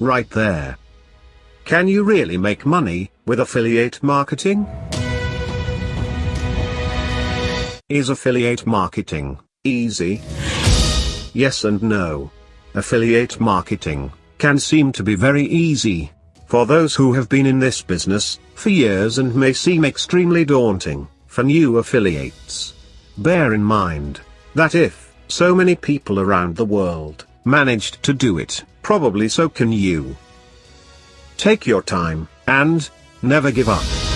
right there. Can you really make money with affiliate marketing? Is affiliate marketing easy? Yes and no. Affiliate marketing can seem to be very easy for those who have been in this business for years and may seem extremely daunting for new affiliates. Bear in mind that if so many people around the world managed to do it, probably so can you. Take your time, and never give up.